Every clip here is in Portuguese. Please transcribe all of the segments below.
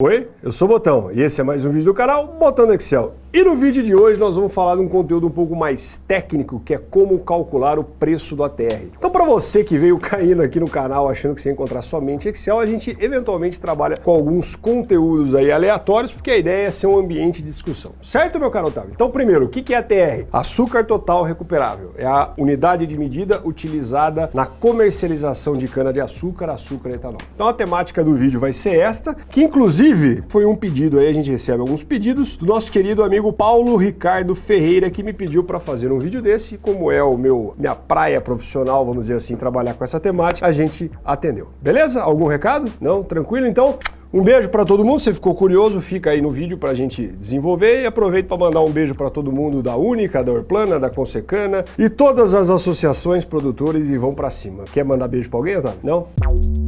Oi, eu sou o Botão e esse é mais um vídeo do canal Botão do Excel. E no vídeo de hoje nós vamos falar de um conteúdo um pouco mais técnico, que é como calcular o preço do ATR. Então para você que veio caindo aqui no canal achando que você ia encontrar somente Excel, a gente eventualmente trabalha com alguns conteúdos aí aleatórios, porque a ideia é ser um ambiente de discussão. Certo, meu caro Otávio? Então primeiro, o que é ATR? Açúcar total recuperável. É a unidade de medida utilizada na comercialização de cana-de-açúcar, açúcar e etanol. Então a temática do vídeo vai ser esta, que inclusive foi um pedido aí, a gente recebe alguns pedidos do nosso querido amigo Paulo Ricardo Ferreira, que me pediu para fazer um vídeo desse, como é o meu minha praia profissional, vamos dizer assim, trabalhar com essa temática, a gente atendeu. Beleza? Algum recado? Não? Tranquilo? Então, um beijo para todo mundo, você ficou curioso, fica aí no vídeo para a gente desenvolver e aproveito para mandar um beijo para todo mundo da Única, da Orplana, da Consecana e todas as associações produtores e vão para cima. Quer mandar beijo para alguém, Otávio? Não?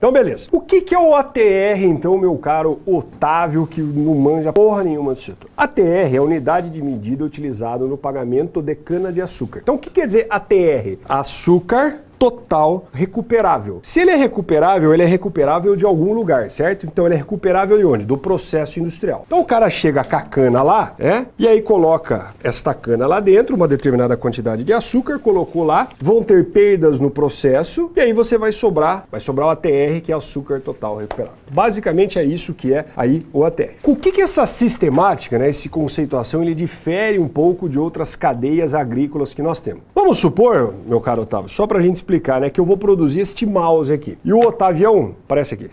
Então, beleza. O que, que é o ATR, então, meu caro Otávio, que não manja porra nenhuma do setor? ATR é a unidade de medida utilizada no pagamento de cana-de-açúcar. Então, o que quer dizer ATR? Açúcar total recuperável. Se ele é recuperável, ele é recuperável de algum lugar, certo? Então ele é recuperável de onde? Do processo industrial. Então o cara chega com a cana lá, é? E aí coloca esta cana lá dentro, uma determinada quantidade de açúcar, colocou lá, vão ter perdas no processo, e aí você vai sobrar, vai sobrar o ATR, que é açúcar total recuperável. Basicamente é isso que é aí o ATR. O que que essa sistemática, né, esse conceituação, ele difere um pouco de outras cadeias agrícolas que nós temos? Vamos supor, meu caro Otávio, só para a gente explicar, né, que eu vou produzir este mouse aqui. E o Otavião, parece aqui.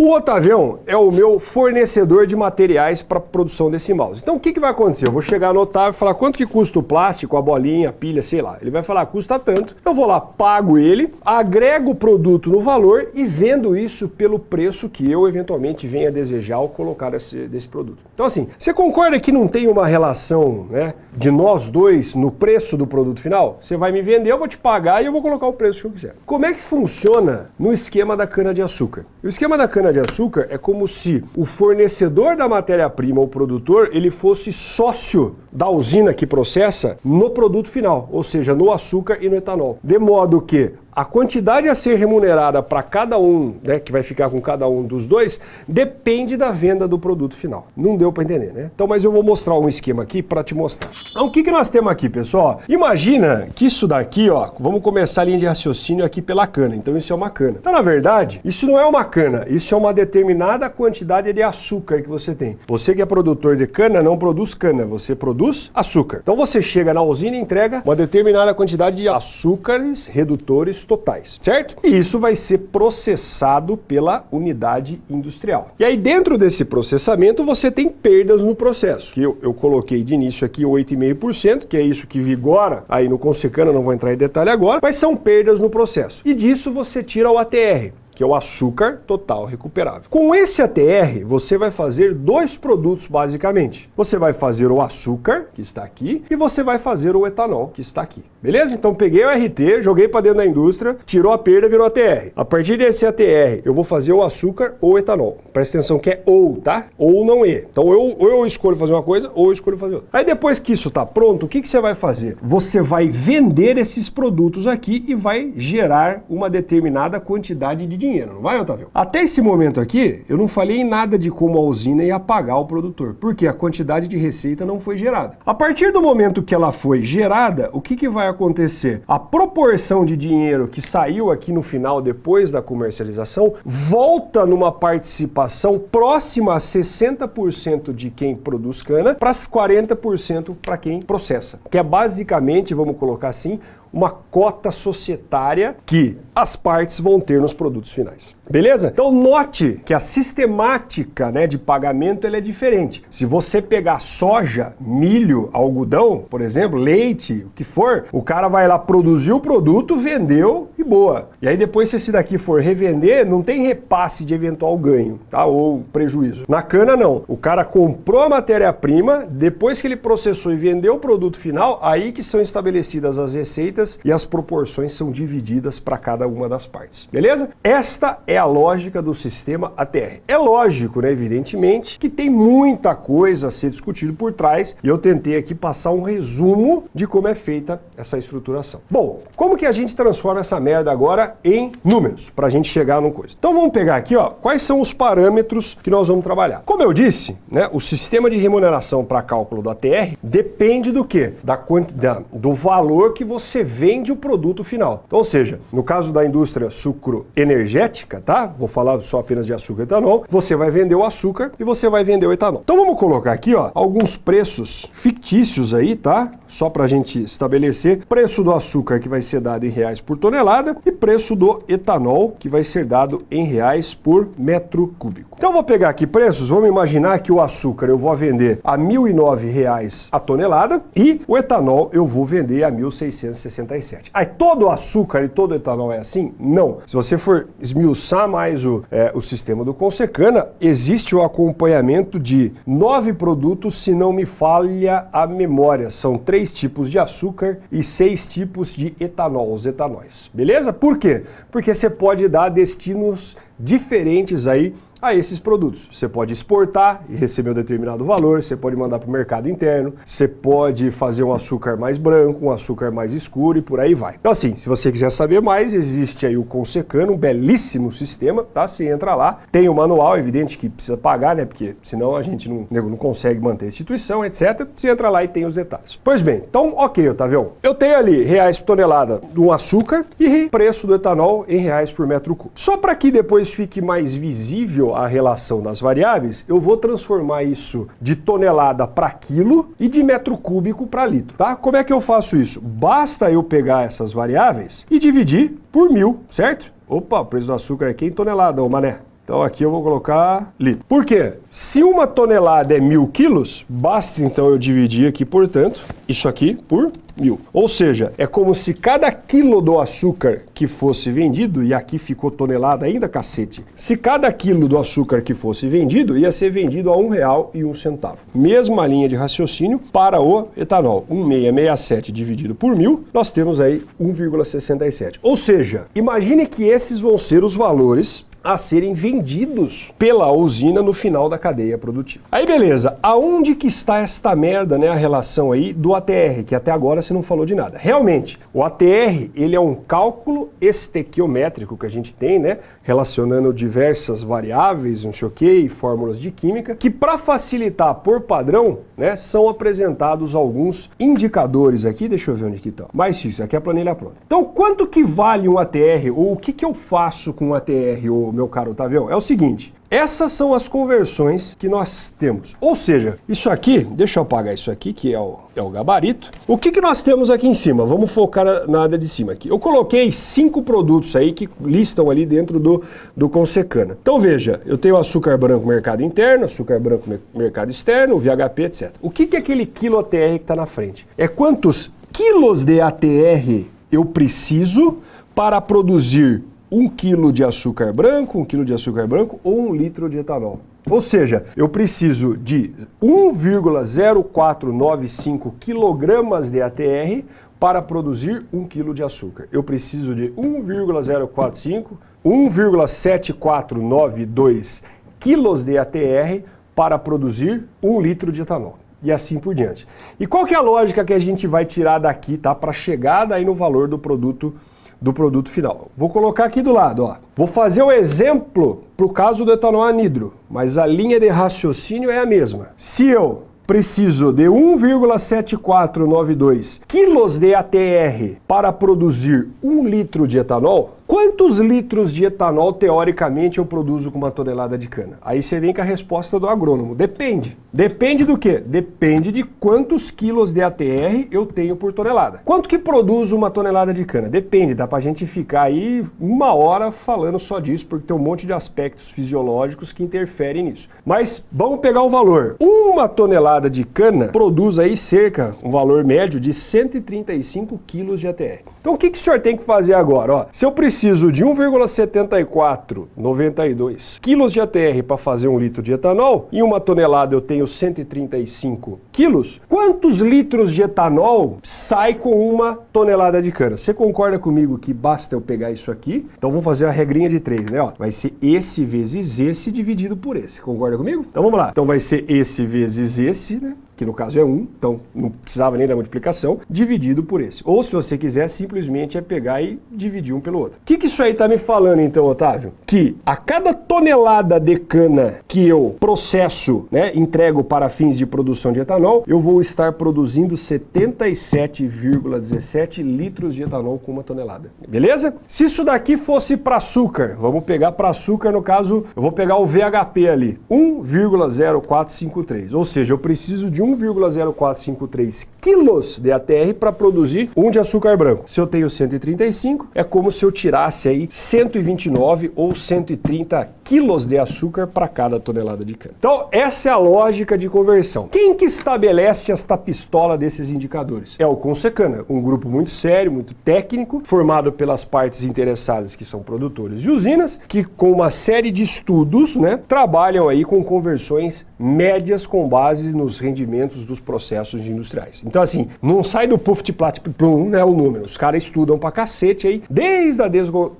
O Otavião é o meu fornecedor de materiais para produção desse mouse. Então o que, que vai acontecer? Eu vou chegar no Otávio e falar quanto que custa o plástico, a bolinha, a pilha, sei lá. Ele vai falar, custa tanto. Eu vou lá, pago ele, agrego o produto no valor e vendo isso pelo preço que eu eventualmente venha desejar ao colocar esse, desse produto. Então assim, você concorda que não tem uma relação né, de nós dois no preço do produto final? Você vai me vender, eu vou te pagar e eu vou colocar o preço que eu quiser. Como é que funciona no esquema da cana-de-açúcar? O esquema da cana cana-de-açúcar é como se o fornecedor da matéria-prima, o produtor, ele fosse sócio da usina que processa no produto final, ou seja, no açúcar e no etanol. De modo que a quantidade a ser remunerada para cada um, né, que vai ficar com cada um dos dois, depende da venda do produto final. Não deu para entender, né? Então, mas eu vou mostrar um esquema aqui para te mostrar. Então, o que, que nós temos aqui, pessoal? Imagina que isso daqui, ó, vamos começar a linha de raciocínio aqui pela cana. Então, isso é uma cana. Então, na verdade, isso não é uma cana, isso é uma determinada quantidade de açúcar que você tem. Você que é produtor de cana, não produz cana, você produz açúcar. Então, você chega na usina e entrega uma determinada quantidade de açúcares redutores totais, certo? E isso vai ser processado pela unidade industrial. E aí dentro desse processamento você tem perdas no processo, que eu, eu coloquei de início aqui 8,5%, que é isso que vigora aí no Consecana, não vou entrar em detalhe agora, mas são perdas no processo. E disso você tira o ATR, que é o açúcar total recuperável. Com esse ATR, você vai fazer dois produtos basicamente. Você vai fazer o açúcar, que está aqui, e você vai fazer o etanol, que está aqui. Beleza? Então peguei o RT, joguei para dentro da indústria, tirou a perda, virou ATR. A partir desse ATR, eu vou fazer o açúcar ou o etanol. Presta atenção que é ou, tá? Ou não é. Então eu, ou eu escolho fazer uma coisa, ou eu escolho fazer outra. Aí depois que isso está pronto, o que, que você vai fazer? Você vai vender esses produtos aqui e vai gerar uma determinada quantidade de dinheiro dinheiro, não vai, Otávio? Até esse momento aqui, eu não falei nada de como a usina ia pagar o produtor, porque a quantidade de receita não foi gerada. A partir do momento que ela foi gerada, o que, que vai acontecer? A proporção de dinheiro que saiu aqui no final, depois da comercialização, volta numa participação próxima a 60% de quem produz cana para 40% para quem processa, que é basicamente, vamos colocar assim, uma cota societária que as partes vão ter nos produtos finais. Beleza? Então note que a sistemática né, de pagamento é diferente. Se você pegar soja, milho, algodão, por exemplo, leite, o que for, o cara vai lá produzir o produto, vendeu e boa. E aí depois se esse daqui for revender, não tem repasse de eventual ganho, tá? Ou prejuízo. Na cana não. O cara comprou a matéria-prima, depois que ele processou e vendeu o produto final, aí que são estabelecidas as receitas e as proporções são divididas para cada uma das partes. Beleza? Esta é a lógica do sistema ATR. É lógico, né, evidentemente, que tem muita coisa a ser discutido por trás e eu tentei aqui passar um resumo de como é feita essa estruturação. Bom, como que a gente transforma essa merda agora em números para a gente chegar num coisa? Então vamos pegar aqui, ó, quais são os parâmetros que nós vamos trabalhar. Como eu disse, né, o sistema de remuneração para cálculo do ATR depende do que? Da quantidade, do valor que você vende o produto final. Então, ou seja, no caso da indústria sucro energética, tá? Vou falar só apenas de açúcar e etanol. Você vai vender o açúcar e você vai vender o etanol. Então vamos colocar aqui, ó, alguns preços fictícios aí, tá? Só para a gente estabelecer preço do açúcar que vai ser dado em reais por tonelada e preço do etanol que vai ser dado em reais por metro cúbico. Então vou pegar aqui preços, vamos imaginar que o açúcar eu vou vender a R$ 1.009 a tonelada e o etanol eu vou vender a 1.667. Aí todo o açúcar e todo o etanol é assim? Não. Se você for esmiuçar mais o, é, o sistema do Consecana, existe o acompanhamento de nove produtos, se não me falha a memória. São três tipos de açúcar e seis tipos de etanol, os etanóis. Beleza? Por quê? Porque você pode dar destinos diferentes aí a esses produtos. Você pode exportar e receber um determinado valor, você pode mandar para o mercado interno, você pode fazer um açúcar mais branco, um açúcar mais escuro e por aí vai. Então assim, se você quiser saber mais, existe aí o Consecano, um belíssimo sistema, tá? Você entra lá, tem o manual, é evidente que precisa pagar, né? Porque senão a gente não, não consegue manter a instituição, etc. Você entra lá e tem os detalhes. Pois bem, então ok, Otavião, eu tenho ali reais por tonelada do açúcar e preço do etanol em reais por metro cúbico. Só para que depois fique mais visível a relação das variáveis, eu vou transformar isso de tonelada para quilo e de metro cúbico para litro, tá? Como é que eu faço isso? Basta eu pegar essas variáveis e dividir por mil, certo? Opa, o preço do açúcar aqui é em tonelada, ô mané. Então aqui eu vou colocar litro. Por quê? Se uma tonelada é mil quilos, basta então eu dividir aqui, portanto, isso aqui por mil. Ou seja, é como se cada quilo do açúcar que fosse vendido, e aqui ficou tonelada ainda, cacete, se cada quilo do açúcar que fosse vendido, ia ser vendido a um real e um centavo. Mesma linha de raciocínio para o etanol. 1,667 dividido por mil, nós temos aí 1,67. Ou seja, imagine que esses vão ser os valores a serem vendidos pela usina no final da cadeia produtiva. Aí beleza, aonde que está esta merda, né, a relação aí do ATR, que até agora você não falou de nada. Realmente, o ATR, ele é um cálculo estequiométrico que a gente tem, né, relacionando diversas variáveis, não sei o que, fórmulas de química, que para facilitar por padrão, né, são apresentados alguns indicadores aqui, deixa eu ver onde que estão. Mas isso, aqui é a planilha pronta. Então, quanto que vale um ATR, ou o que que eu faço com um ATR, ou meu caro Otavião, é o seguinte, essas são as conversões que nós temos. Ou seja, isso aqui, deixa eu apagar isso aqui, que é o, é o gabarito. O que, que nós temos aqui em cima? Vamos focar na área de cima aqui. Eu coloquei cinco produtos aí que listam ali dentro do, do Consecana. Então veja, eu tenho açúcar branco mercado interno, açúcar branco mercado externo, VHP, etc. O que, que é aquele quilo ATR que está na frente? É quantos quilos de ATR eu preciso para produzir um quilo de açúcar branco, um quilo de açúcar branco ou um litro de etanol. Ou seja, eu preciso de 1,0495 quilogramas de ATR para produzir um quilo de açúcar. Eu preciso de 1,045, 1,7492 quilos de ATR para produzir um litro de etanol e assim por diante. E qual que é a lógica que a gente vai tirar daqui, tá, para chegar daí no valor do produto do produto final. Vou colocar aqui do lado, ó. Vou fazer o exemplo para o caso do etanol anidro, mas a linha de raciocínio é a mesma. Se eu preciso de 1,7492 quilos de ATR para produzir um litro de etanol, Quantos litros de etanol, teoricamente, eu produzo com uma tonelada de cana? Aí você vem com a resposta do agrônomo. Depende. Depende do quê? Depende de quantos quilos de ATR eu tenho por tonelada. Quanto que produz uma tonelada de cana? Depende, dá pra gente ficar aí uma hora falando só disso, porque tem um monte de aspectos fisiológicos que interferem nisso. Mas vamos pegar um valor. Uma tonelada de cana produz aí cerca, um valor médio de 135 quilos de ATR. Então o que, que o senhor tem que fazer agora? Ó, se eu preciso de 1,7492 quilos de ATR para fazer um litro de etanol, e uma tonelada eu tenho 135 quilos, quantos litros de etanol sai com uma tonelada de cana? Você concorda comigo que basta eu pegar isso aqui? Então vamos fazer a regrinha de três, né? Ó, vai ser esse vezes esse dividido por esse. Concorda comigo? Então vamos lá. Então vai ser esse vezes esse, né? Que no caso é 1, então não precisava nem da multiplicação, dividido por esse. Ou se você quiser, simplesmente é pegar e dividir um pelo outro. O que, que isso aí está me falando então, Otávio? Que a cada tonelada de cana que eu processo, né, entrego para fins de produção de etanol, eu vou estar produzindo 77,17 litros de etanol com uma tonelada. Beleza? Se isso daqui fosse para açúcar, vamos pegar para açúcar, no caso, eu vou pegar o VHP ali, 1,0453. Ou seja, eu preciso de um 1,0453 quilos de ATR para produzir um de açúcar branco. Se eu tenho 135, é como se eu tirasse aí 129 ou 130 quilos de açúcar para cada tonelada de cana. Então, essa é a lógica de conversão. Quem que estabelece esta pistola desses indicadores? É o Consecana, um grupo muito sério, muito técnico, formado pelas partes interessadas que são produtores e usinas, que com uma série de estudos, né, trabalham aí com conversões médias com base nos rendimentos dos processos industriais. Então, assim, não sai do puff de plat plum, né, o número. Os caras estudam pra cacete aí, desde a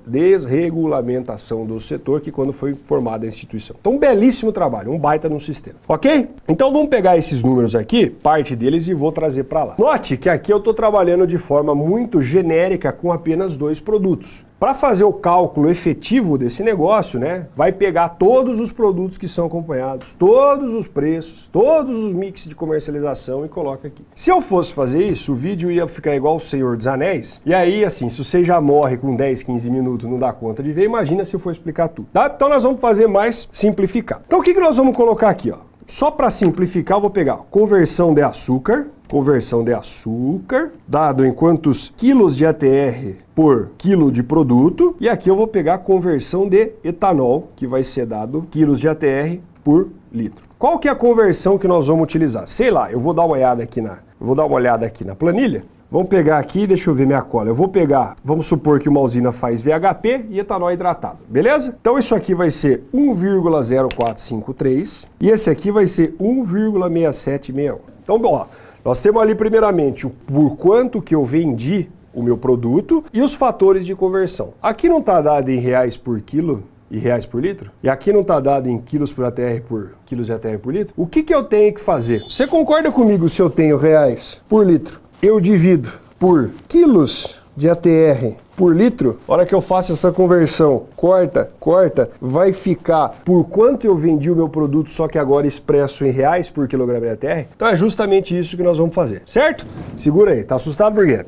desregulamentação do setor, que quando foi formada a instituição. Então, um belíssimo trabalho, um baita no sistema, ok? Então, vamos pegar esses números aqui, parte deles, e vou trazer para lá. Note que aqui eu estou trabalhando de forma muito genérica com apenas dois produtos. Para fazer o cálculo efetivo desse negócio, né, vai pegar todos os produtos que são acompanhados, todos os preços, todos os mix de comercialização e coloca aqui. Se eu fosse fazer isso, o vídeo ia ficar igual o Senhor dos Anéis, e aí, assim, se você já morre com 10, 15 minutos não dá conta de ver, imagina se eu for explicar tudo, tá? Então nós vamos fazer mais simplificar. Então o que, que nós vamos colocar aqui, ó? Só para simplificar, eu vou pegar conversão de açúcar, conversão de açúcar, dado em quantos quilos de ATR por quilo de produto, e aqui eu vou pegar a conversão de etanol, que vai ser dado quilos de ATR por litro. Qual que é a conversão que nós vamos utilizar? Sei lá, eu vou dar uma olhada aqui na, vou dar uma olhada aqui na planilha. Vamos pegar aqui, deixa eu ver minha cola. Eu vou pegar, vamos supor que uma usina faz VHP e etanol hidratado, beleza? Então isso aqui vai ser 1,0453 e esse aqui vai ser 1,6761. Então, ó, nós temos ali primeiramente o por quanto que eu vendi o meu produto e os fatores de conversão. Aqui não está dado em reais por quilo, e reais por litro, e aqui não está dado em quilos por ATR por quilos de ATR por litro, o que, que eu tenho que fazer? Você concorda comigo se eu tenho reais por litro? Eu divido por quilos de ATR por litro, hora que eu faço essa conversão, corta, corta, vai ficar por quanto eu vendi o meu produto, só que agora expresso em reais por quilograma de ATR? Então é justamente isso que nós vamos fazer, certo? Segura aí, tá assustado quê?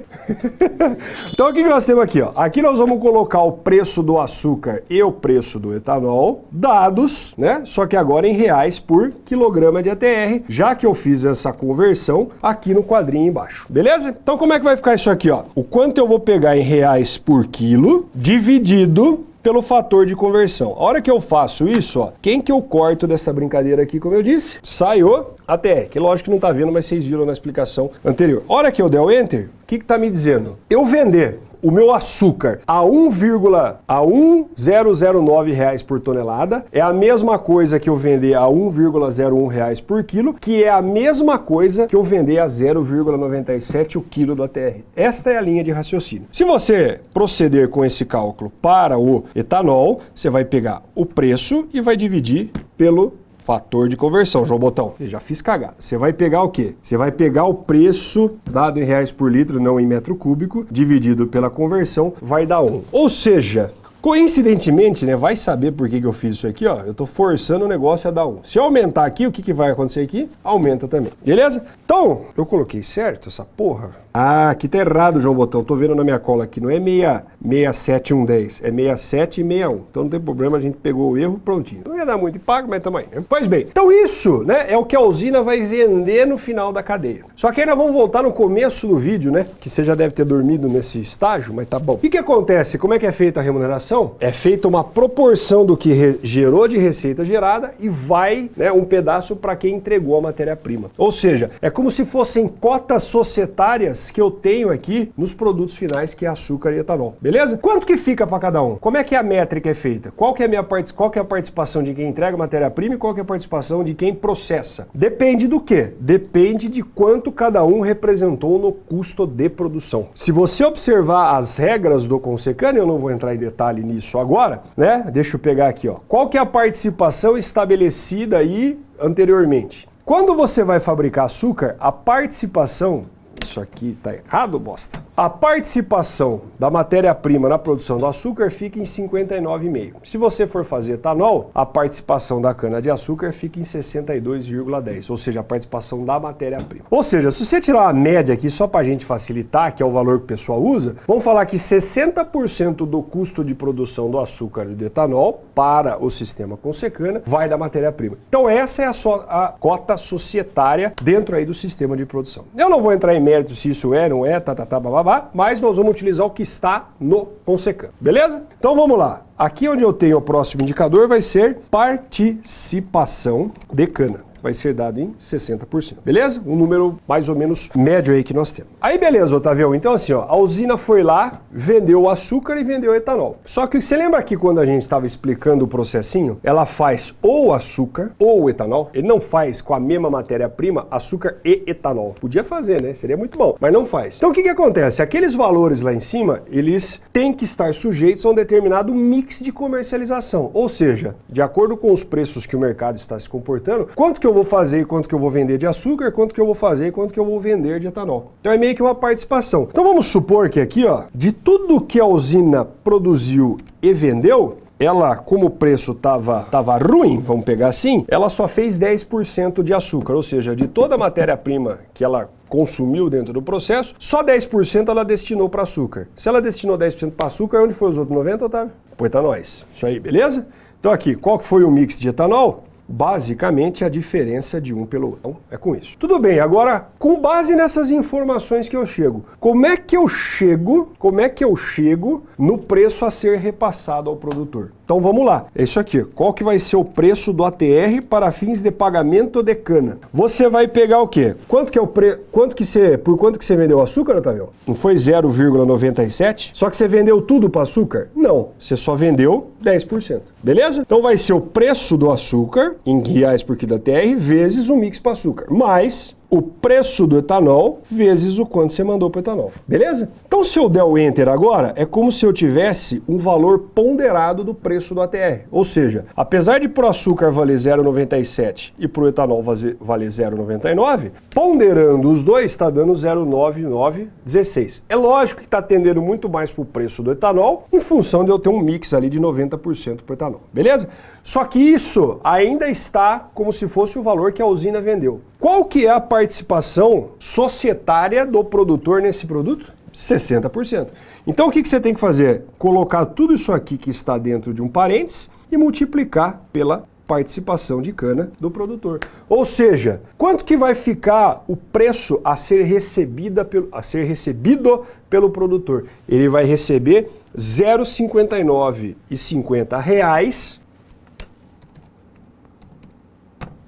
então o que nós temos aqui? Ó? Aqui nós vamos colocar o preço do açúcar e o preço do etanol, dados, né? Só que agora em reais por quilograma de ATR, já que eu fiz essa conversão aqui no quadrinho embaixo, beleza? Então como é que vai ficar isso aqui? Ó? O quanto eu vou pegar em reais por quilo, dividido pelo fator de conversão. A hora que eu faço isso, ó, quem que eu corto dessa brincadeira aqui, como eu disse? Sai o ATR, que lógico que não está vendo, mas vocês viram na explicação anterior. A hora que eu der o Enter, o que está me dizendo? Eu vender o meu açúcar a 1,1009 reais por tonelada é a mesma coisa que eu vender a 1,01 reais por quilo, que é a mesma coisa que eu vender a 0,97 o quilo do ATR. Esta é a linha de raciocínio. Se você proceder com esse cálculo para o etanol, você vai pegar o preço e vai dividir pelo Fator de conversão, João Botão. Eu já fiz cagada. Você vai pegar o quê? Você vai pegar o preço dado em reais por litro, não em metro cúbico, dividido pela conversão, vai dar 1. Ou seja, Coincidentemente, né, vai saber por que, que eu fiz isso aqui, ó. Eu estou forçando o negócio a dar 1. Se eu aumentar aqui, o que, que vai acontecer aqui? Aumenta também. Beleza? Então, eu coloquei certo essa porra? Ah, aqui tá errado, João Botão. Tô vendo na minha cola aqui. Não é 67110, é 6761. Então não tem problema, a gente pegou o erro prontinho. Não ia dar muito pago, mas também. Né? Pois bem, então isso né, é o que a usina vai vender no final da cadeia. Só que nós vamos voltar no começo do vídeo, né? Que você já deve ter dormido nesse estágio, mas tá bom. O que, que acontece? Como é que é feita a remuneração? É feita uma proporção do que gerou de receita gerada e vai né, um pedaço para quem entregou a matéria-prima. Ou seja, é como se fossem cotas societárias que eu tenho aqui nos produtos finais, que é açúcar e etanol. Beleza? Quanto que fica para cada um? Como é que a métrica é feita? Qual que é a minha qual que é a participação de quem entrega matéria-prima e qual que é a participação de quem processa? Depende do quê? Depende de quanto cada um representou no custo de produção. Se você observar as regras do Consecana, eu não vou entrar em detalhe nisso agora, né? Deixa eu pegar aqui, ó. Qual que é a participação estabelecida aí anteriormente? Quando você vai fabricar açúcar, a participação isso aqui tá errado, bosta. A participação da matéria-prima na produção do açúcar fica em 59,5. Se você for fazer etanol, a participação da cana-de-açúcar fica em 62,10, ou seja, a participação da matéria-prima. Ou seja, se você tirar a média aqui só para a gente facilitar, que é o valor que o pessoal usa, vamos falar que 60% do custo de produção do açúcar e do etanol para o sistema com secana vai da matéria-prima. Então essa é a, a cota societária dentro aí do sistema de produção. Eu não vou entrar em mérito se isso é, não é, tá, tá, tá, babá, mas nós vamos utilizar o que está no Consecan, beleza? Então vamos lá. Aqui onde eu tenho o próximo indicador vai ser participação de cana vai ser dado em 60%. Beleza? Um número mais ou menos médio aí que nós temos. Aí beleza, Otavião. Então assim, ó, a usina foi lá, vendeu o açúcar e vendeu o etanol. Só que você lembra que quando a gente estava explicando o processinho, ela faz ou açúcar ou etanol. Ele não faz com a mesma matéria-prima açúcar e etanol. Podia fazer, né? Seria muito bom, mas não faz. Então o que que acontece? Aqueles valores lá em cima, eles têm que estar sujeitos a um determinado mix de comercialização. Ou seja, de acordo com os preços que o mercado está se comportando, quanto que eu eu vou fazer e quanto que eu vou vender de açúcar, quanto que eu vou fazer e quanto que eu vou vender de etanol. Então é meio que uma participação. Então vamos supor que aqui, ó, de tudo que a usina produziu e vendeu, ela, como o preço estava tava ruim, vamos pegar assim, ela só fez 10% de açúcar, ou seja, de toda a matéria-prima que ela consumiu dentro do processo, só 10% ela destinou para açúcar. Se ela destinou 10% para açúcar, onde foi os outros 90%, Otávio? Foi etanóis. Isso aí, beleza? Então aqui, qual que foi o mix de etanol? Basicamente a diferença de um pelo outro. Então, é com isso. Tudo bem, agora, com base nessas informações que eu chego, como é que eu chego, como é que eu chego no preço a ser repassado ao produtor? Então vamos lá, é isso aqui. Qual que vai ser o preço do ATR para fins de pagamento de cana? Você vai pegar o quê? Quanto que é o pre... quanto que você, por quanto que você vendeu açúcar, Otávio? Não foi 0,97? Só que você vendeu tudo para açúcar? Não, você só vendeu 10%. Beleza? Então vai ser o preço do açúcar em reais por quilo ATR vezes o mix para açúcar, mais o preço do etanol vezes o quanto você mandou para o etanol. Beleza? Então, se eu der o Enter agora, é como se eu tivesse um valor ponderado do preço do ATR. Ou seja, apesar de para o açúcar valer 0,97 e para o etanol valer 0,99, ponderando os dois, está dando 0,9916. É lógico que está atendendo muito mais para o preço do etanol, em função de eu ter um mix ali de 90% para o etanol. Beleza? Só que isso ainda está como se fosse o valor que a usina vendeu. Qual que é a participação societária do produtor nesse produto? 60%. Então o que, que você tem que fazer? Colocar tudo isso aqui que está dentro de um parênteses e multiplicar pela participação de cana do produtor. Ou seja, quanto que vai ficar o preço a ser, recebida pelo, a ser recebido pelo produtor? Ele vai receber 0,59,50 reais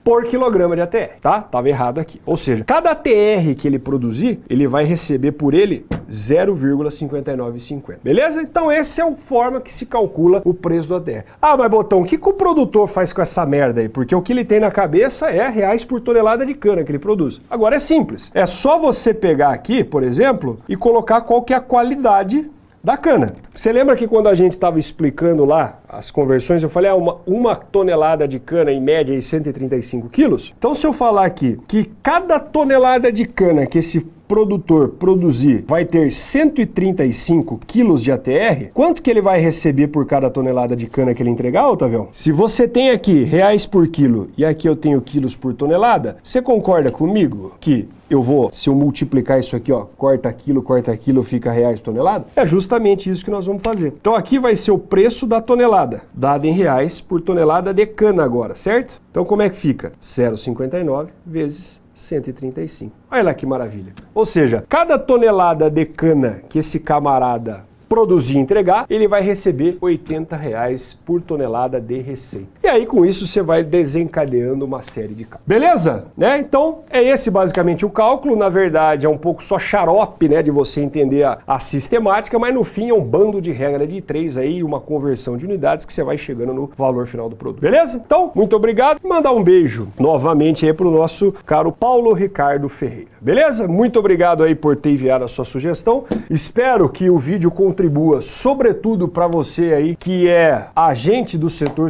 por quilograma de ATR, tá? Tava errado aqui. Ou seja, cada ATR que ele produzir, ele vai receber por ele 0,5950. Beleza? Então essa é a forma que se calcula o preço do ATR. Ah, mas Botão, o que, que o produtor faz com essa merda aí? Porque o que ele tem na cabeça é reais por tonelada de cana que ele produz. Agora é simples. É só você pegar aqui, por exemplo, e colocar qual que é a qualidade da cana. Você lembra que quando a gente estava explicando lá as conversões, eu falei, ah, uma, uma tonelada de cana em média é 135 quilos? Então se eu falar aqui que cada tonelada de cana que esse produtor produzir vai ter 135 quilos de ATR, quanto que ele vai receber por cada tonelada de cana que ele entregar, Otavião? Se você tem aqui reais por quilo e aqui eu tenho quilos por tonelada, você concorda comigo que eu vou, se eu multiplicar isso aqui, ó, corta quilo, corta quilo, fica reais por tonelada? É justamente isso que nós vamos fazer. Então aqui vai ser o preço da tonelada, dado em reais por tonelada de cana agora, certo? Então como é que fica? 0,59 vezes 135. Olha lá que maravilha. Ou seja, cada tonelada de cana que esse camarada produzir e entregar, ele vai receber 80 reais por tonelada de receita. E aí com isso você vai desencadeando uma série de cálculos. Beleza? Né? Então é esse basicamente o cálculo. Na verdade é um pouco só xarope né, de você entender a, a sistemática, mas no fim é um bando de regra de três aí, uma conversão de unidades que você vai chegando no valor final do produto. Beleza? Então, muito obrigado mandar um beijo novamente aí pro nosso caro Paulo Ricardo Ferreira. Beleza? Muito obrigado aí por ter enviado a sua sugestão. Espero que o vídeo contribua, sobretudo para você aí que é agente do setor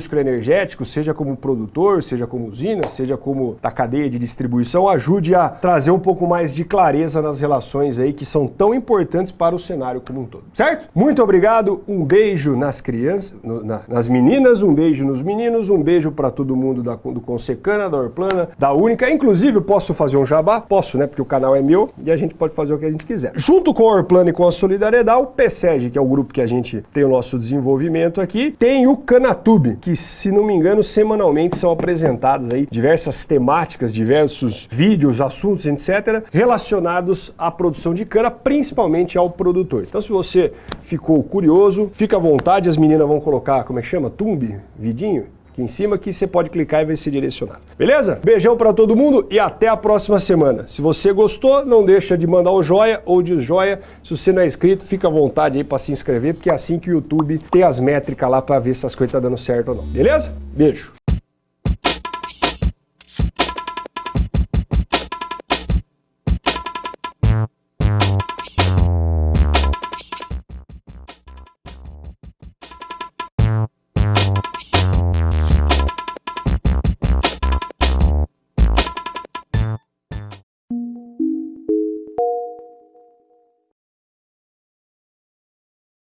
sucroenergético, seja como produtor, seja como usina, seja como da cadeia de distribuição, ajude a trazer um pouco mais de clareza nas relações aí que são tão importantes para o cenário como um todo. Certo? Muito obrigado, um beijo nas crianças, no, na, nas meninas, um beijo nos meninos, um beijo para todo mundo da, do Consecana, da Orplana, da Única. Inclusive, posso fazer um jabá? Posso, né? Porque o canal é meu e a gente pode fazer o que a gente quiser. Junto com a Orplana e com a Solidariedade, o PSEG, que é o grupo que a gente tem o nosso desenvolvimento aqui, tem o Canatube, que, se não engano, semanalmente são apresentadas aí diversas temáticas, diversos vídeos, assuntos, etc., relacionados à produção de cana, principalmente ao produtor. Então, se você ficou curioso, fica à vontade, as meninas vão colocar, como é que chama? Tumbi? Vidinho? Aqui em cima que você pode clicar e vai ser direcionado. Beleza? Beijão para todo mundo e até a próxima semana. Se você gostou, não deixa de mandar o joia ou de joia. Se você não é inscrito, fica à vontade aí para se inscrever, porque é assim que o YouTube tem as métricas lá para ver se as coisas estão tá dando certo ou não. Beleza? Beijo.